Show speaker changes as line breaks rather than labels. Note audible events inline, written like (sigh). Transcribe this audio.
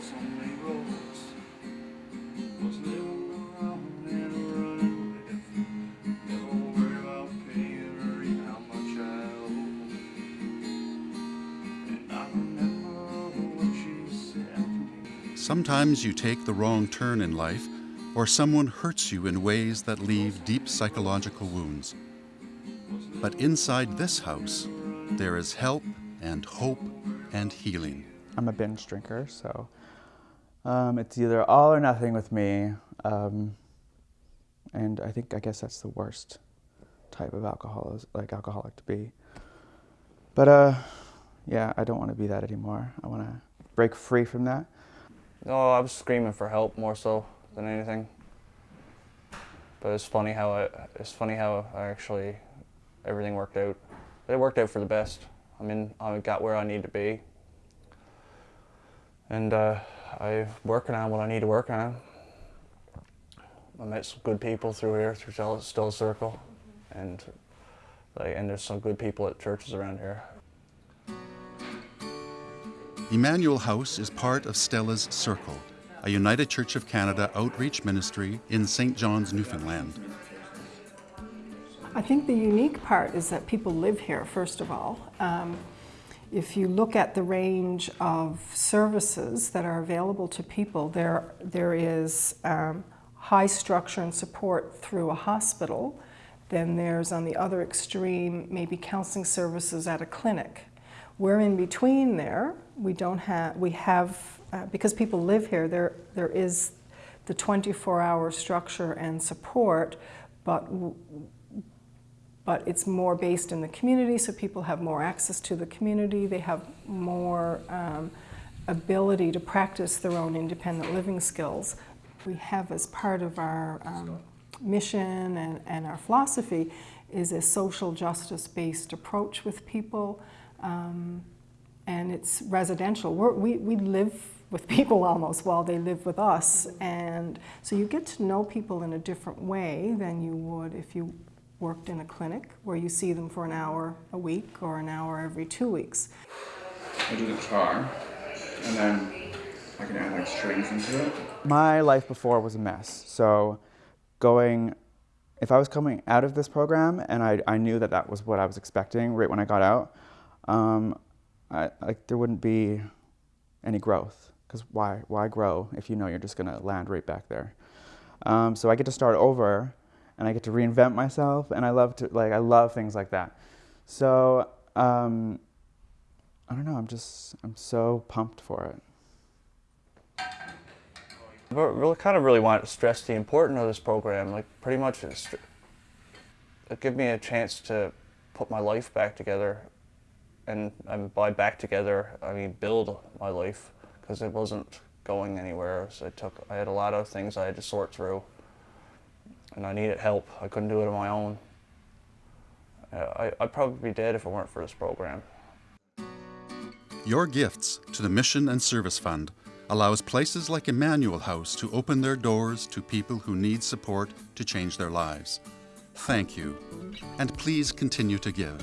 was only roads was living around and running with about paying or even how much I And I remember what she said
Sometimes you take the wrong turn in life or someone hurts you in ways that leave deep psychological wounds. But inside this house, there is help and hope and healing.
I'm a binge drinker, so um, it's either all or nothing with me. Um, and I think, I guess that's the worst type of alcohol, like alcoholic to be. But uh, yeah, I don't want to be that anymore. I want to break free from that.
No, I was screaming for help more so than anything. But it's funny how I, it's funny how I actually everything worked out. It worked out for the best. I mean, I got where I need to be, and uh, I'm working on what I need to work on. I met some good people through here, through Stella's Circle, and like, and there's some good people at churches around here.
Emmanuel House is part of Stella's Circle, a United Church of Canada outreach ministry in St. John's, Newfoundland.
I think the unique part is that people live here, first of all. Um, if you look at the range of services that are available to people, there, there is um, high structure and support through a hospital. Then there's on the other extreme, maybe counseling services at a clinic. We're in between there. We don't have, we have, uh, because people live here, there, there is the 24 hour structure and support, but but it's more based in the community, so people have more access to the community. They have more um, ability to practice their own independent living skills. We have as part of our um, mission and, and, our philosophy is a social justice-based approach with people, um, and it's residential. We're, we, we live with people (laughs) almost while they live with us, and so you get to know people in a different way than you would if you worked in a clinic where you see them for an hour a week or an hour every two weeks.
I do the guitar and then I can add like strings into it.
My life before was a mess. So going, if I was coming out of this program and I, I knew that that was what I was expecting right when I got out, um, I, like there wouldn't be any growth because why, why grow if you know you're just gonna land right back there? Um, so I get to start over and I get to reinvent myself, and I love to like I love things like that. So um, I don't know. I'm just I'm so pumped for it.
I really kind of really want to stress the importance of this program. Like pretty much, it give me a chance to put my life back together, and, and by back together I mean build my life because it wasn't going anywhere. So it took I had a lot of things I had to sort through and I needed help. I couldn't do it on my own. Uh, I, I'd probably be dead if it weren't for this program.
Your gifts to the Mission and Service Fund allows places like Emmanuel House to open their doors to people who need support to change their lives. Thank you, and please continue to give.